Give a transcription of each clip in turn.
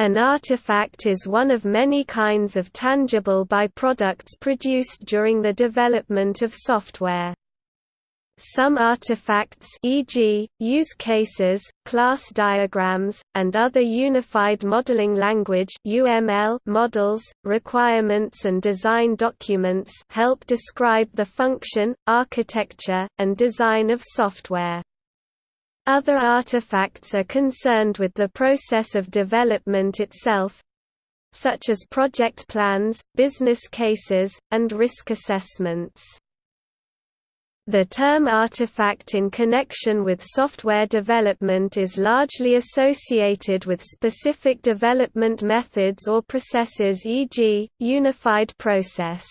An artifact is one of many kinds of tangible byproducts produced during the development of software. Some artifacts e.g., use cases, class diagrams, and other Unified Modeling Language UML models, requirements and design documents help describe the function, architecture, and design of software. Other artifacts are concerned with the process of development itself, such as project plans, business cases, and risk assessments. The term artifact in connection with software development is largely associated with specific development methods or processes e.g., unified process.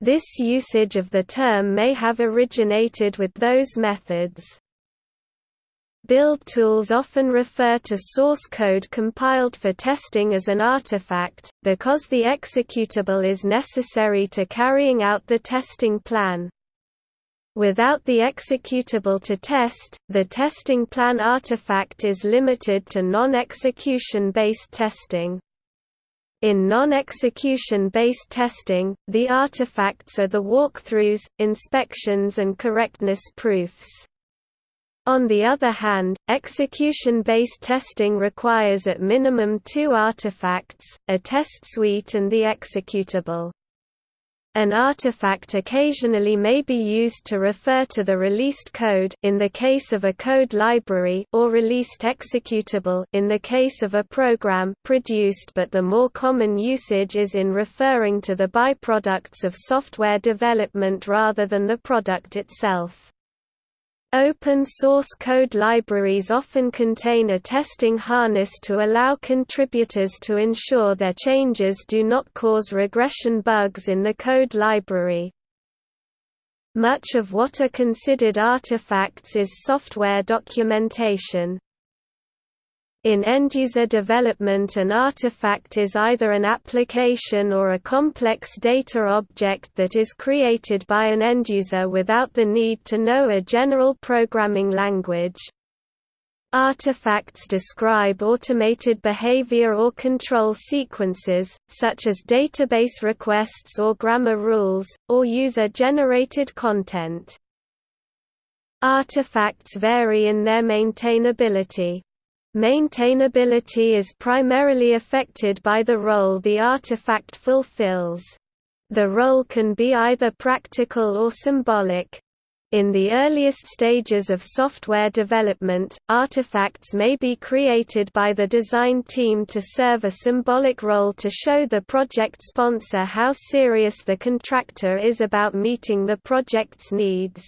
This usage of the term may have originated with those methods. Build tools often refer to source code compiled for testing as an artifact, because the executable is necessary to carrying out the testing plan. Without the executable to test, the testing plan artifact is limited to non-execution based testing. In non-execution based testing, the artifacts are the walkthroughs, inspections and correctness proofs. On the other hand, execution-based testing requires at minimum two artifacts, a test suite and the executable. An artifact occasionally may be used to refer to the released code in the case of a code library or released executable in the case of a program produced but the more common usage is in referring to the byproducts of software development rather than the product itself. Open source code libraries often contain a testing harness to allow contributors to ensure their changes do not cause regression bugs in the code library. Much of what are considered artifacts is software documentation. In end-user development an artifact is either an application or a complex data object that is created by an end-user without the need to know a general programming language. Artifacts describe automated behavior or control sequences, such as database requests or grammar rules, or user-generated content. Artifacts vary in their maintainability. Maintainability is primarily affected by the role the artifact fulfills. The role can be either practical or symbolic. In the earliest stages of software development, artifacts may be created by the design team to serve a symbolic role to show the project sponsor how serious the contractor is about meeting the project's needs.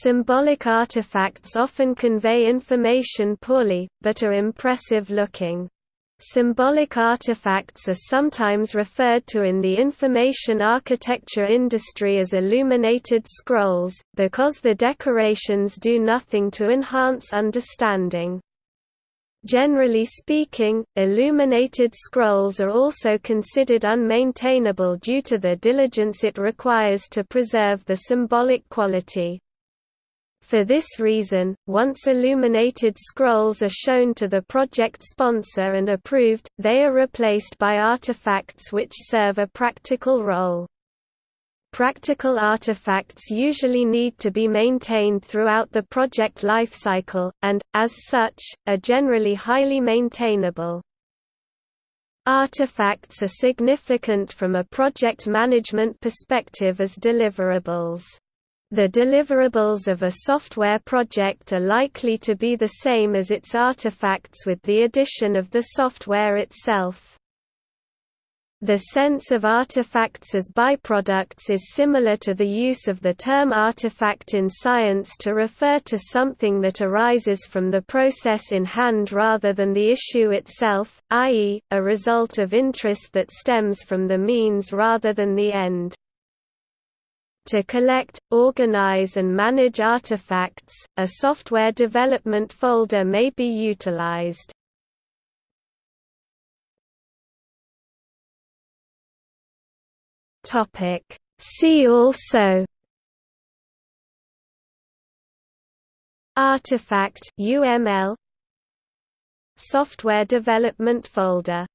Symbolic artifacts often convey information poorly, but are impressive looking. Symbolic artifacts are sometimes referred to in the information architecture industry as illuminated scrolls, because the decorations do nothing to enhance understanding. Generally speaking, illuminated scrolls are also considered unmaintainable due to the diligence it requires to preserve the symbolic quality. For this reason, once illuminated scrolls are shown to the project sponsor and approved, they are replaced by artifacts which serve a practical role. Practical artifacts usually need to be maintained throughout the project lifecycle, and, as such, are generally highly maintainable. Artifacts are significant from a project management perspective as deliverables. The deliverables of a software project are likely to be the same as its artifacts with the addition of the software itself. The sense of artifacts as byproducts is similar to the use of the term artifact in science to refer to something that arises from the process in hand rather than the issue itself, i.e., a result of interest that stems from the means rather than the end. To collect, organize and manage artifacts, a software development folder may be utilized. See also Artifact UML Software development folder